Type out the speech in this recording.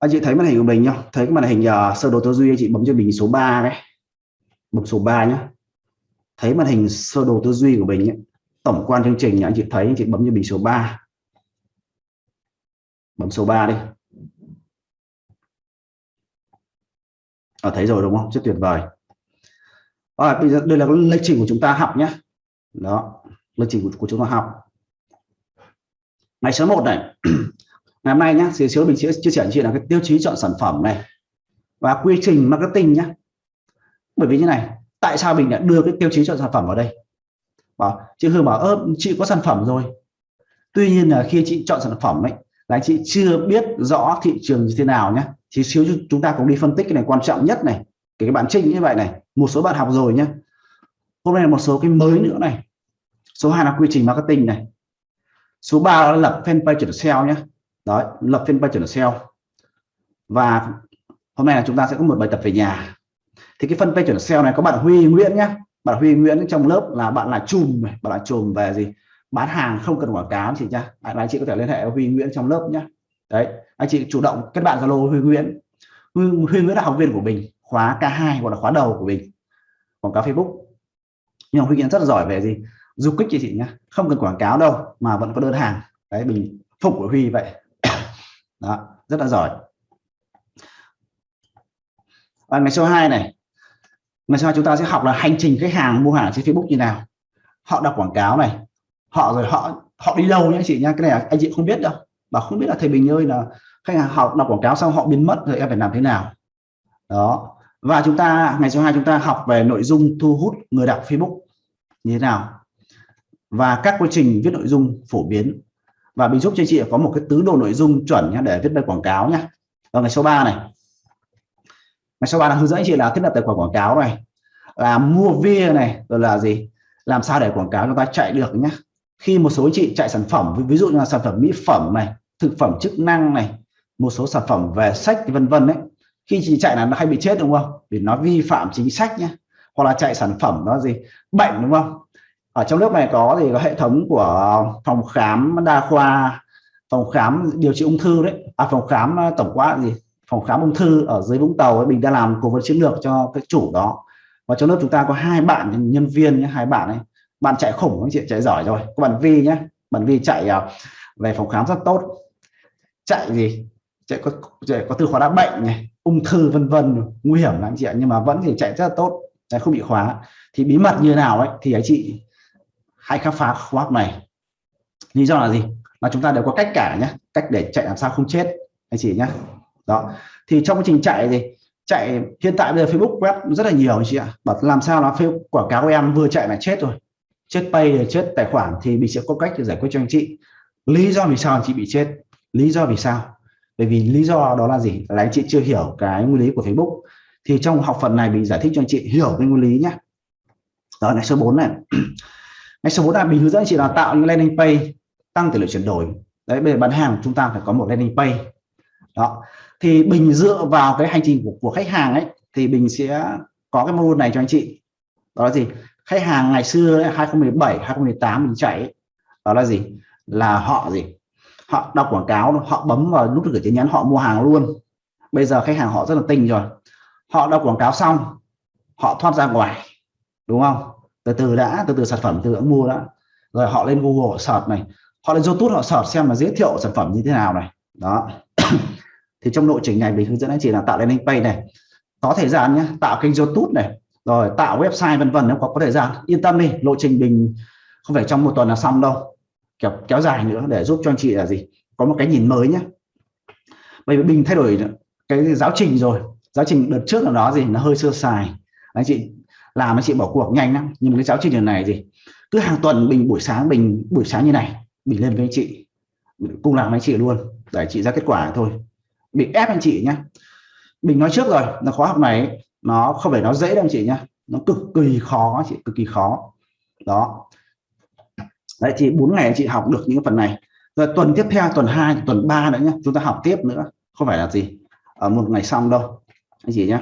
anh chị thấy màn hình của mình nhá. Thấy cái màn hình uh, sơ đồ tư duy anh chị bấm cho mình số 3 đấy. Bấm số 3 nhá. Thấy màn hình sơ đồ tư duy của mình ấy. tổng quan chương trình anh chị thấy anh chị bấm cho mình số 3 bấm số 3 đi. À, thấy rồi đúng không? Rất tuyệt vời. À, bây giờ đây là lịch trình của chúng ta học nhé đó lịch trình của, của chúng ta học. Ngày số 1 này. ngày hôm nay nhé thì xíu mình sẽ chia sẻ chuyện là cái tiêu chí chọn sản phẩm này và quy trình marketing nhé bởi vì như này, tại sao mình lại đưa cái tiêu chí chọn sản phẩm vào đây? Bảo, chị Hương bảo, ơ, chị có sản phẩm rồi. Tuy nhiên là khi chị chọn sản phẩm ấy, là chị chưa biết rõ thị trường như thế nào nhé thì xíu chúng ta cũng đi phân tích cái này quan trọng nhất này, cái cái bạn trinh như vậy này, một số bạn học rồi nhé hôm nay là một số cái mới nữa này. Số 2 là quy trình marketing này. Số 3 là lập fanpage chuẩn SEO nhé đấy lập fanpage chuẩn SEO và hôm nay là chúng ta sẽ có một bài tập về nhà. Thì cái fanpage chuẩn SEO này có bạn Huy Nguyễn nhé bạn Huy Nguyễn trong lớp là bạn là chùm bạn là chùm về gì? Bán hàng không cần quảng cáo chị nhá. Anh chị có thể liên hệ với Huy Nguyễn trong lớp nhé đấy anh chị chủ động kết bạn Zalo Huy Nguyễn. Huy, Huy Nguyễn là học viên của mình khóa K2 hoặc là khóa đầu của mình quảng cáo Facebook. Nhưng Huy Nguyễn rất là giỏi về gì? Du kích chị chị nhá. Không cần quảng cáo đâu mà vẫn có đơn hàng. Đấy mình phục của Huy vậy đó, rất là giỏi. Và ngày số 2 này, ngày sau chúng ta sẽ học là hành trình khách hàng mua hàng trên Facebook như nào. Họ đọc quảng cáo này, họ rồi họ họ đi đâu nhá chị nha cái này anh chị không biết đâu. Mà không biết là thầy Bình ơi là khách hàng học đọc quảng cáo xong họ biến mất rồi em phải làm thế nào. Đó, và chúng ta, ngày số 2 chúng ta học về nội dung thu hút người đọc Facebook như thế nào. Và các quy trình viết nội dung phổ biến và mình giúp cho chị có một cái tứ đồ nội dung chuẩn nhé để viết bài quảng cáo nhé và ngày số 3 này. Ngày số 3 là hướng dẫn chị là thiết lập tài khoản quảng cáo này. Là mua via này, rồi là gì? Làm sao để quảng cáo chúng ta chạy được nhé khi một số chị chạy sản phẩm, ví dụ như là sản phẩm mỹ phẩm này, thực phẩm chức năng này, một số sản phẩm về sách vân vân đấy khi chị chạy là nó hay bị chết đúng không? Vì nó vi phạm chính sách nhé hoặc là chạy sản phẩm đó gì? Bệnh đúng không? Ở trong lớp này có thì có hệ thống của phòng khám đa khoa phòng khám điều trị ung thư đấy. À phòng khám à, tổng quát gì? Phòng khám ung thư ở dưới Vũng Tàu ấy, mình đã làm cố vấn chiến lược cho cái chủ đó. Và trong lớp chúng ta có hai bạn nhân viên nhé hai bạn ấy. Bạn chạy khủng anh chị chạy giỏi rồi. Có bạn Vi nhé. Bạn Vi chạy à, về phòng khám rất tốt. Chạy gì? Chạy có chạy có từ khóa đã bệnh này ung thư vân vân nguy hiểm lắm chị ạ. Nhưng mà vẫn thì chạy rất là tốt. Đấy, không bị khóa. Thì bí mật như nào ấy thì anh chị hãy khám phá khóa học này. Lý do là gì? Là chúng ta đều có cách cả nhé cách để chạy làm sao không chết. Anh chị nhé đó. Thì trong quá trình chạy thì chạy, hiện tại bây giờ Facebook web rất là nhiều anh chị ạ. Bảo làm sao nó Facebook quảng cáo của em vừa chạy là chết rồi. Chết pay rồi, chết tài khoản thì mình sẽ có cách để giải quyết cho anh chị. Lý do vì sao anh chị bị chết? Lý do vì sao? Bởi vì lý do đó là gì? Là anh chị chưa hiểu cái nguyên lý của Facebook. Thì trong học phần này mình giải thích cho anh chị hiểu cái nguyên lý nhé đó này số 4 này ngay số 4 là mình hướng dẫn anh chị là tạo những landing page tăng tỷ lệ chuyển đổi. Đấy bây giờ bán hàng chúng ta phải có một landing page. Đó. Thì bình dựa vào cái hành trình của, của khách hàng ấy thì bình sẽ có cái mô này cho anh chị. Đó là gì? Khách hàng ngày xưa 2017 2018 mình chạy ấy, đó là gì? Là họ gì? Họ đọc quảng cáo họ bấm vào nút gửi tin nhắn họ mua hàng luôn. Bây giờ khách hàng họ rất là tinh rồi. Họ đọc quảng cáo xong họ thoát ra ngoài. Đúng không? Từ từ đã, từ từ sản phẩm từ đã mua đã. Rồi họ lên Google search này. Họ lên YouTube họ search xem là giới thiệu sản phẩm như thế nào này. Đó. Thì trong lộ trình này mình hướng dẫn anh chị là tạo landing page này. Có thời gian nhé tạo kênh youtube này. Rồi tạo website vân vân nếu có có thời gian. Yên tâm đi, lộ trình mình không phải trong một tuần là xong đâu. Kéo kéo dài nữa để giúp cho anh chị là gì? Có một cái nhìn mới nhé bởi vì mình thay đổi cái giáo trình rồi. Giáo trình đợt trước là đó gì, nó hơi sơ sài. Anh chị làm anh chị bỏ cuộc nhanh lắm. Nhưng cái giáo trình lần này gì cứ hàng tuần mình buổi sáng mình buổi sáng như này mình lên với anh chị. Cùng làm anh chị luôn. Để chị ra kết quả thôi. Bị ép anh chị nhé mình nói trước rồi. Là khóa học này, nó không phải nó dễ đâu anh chị nhé nó cực kỳ khó chị, cực kỳ khó. Đó. Đấy, thì bốn ngày anh chị học được những phần này. Rồi tuần tiếp theo, tuần 2 tuần 3 nữa nhé chúng ta học tiếp nữa. Không phải là gì. Ở một ngày xong đâu. Anh chị nhé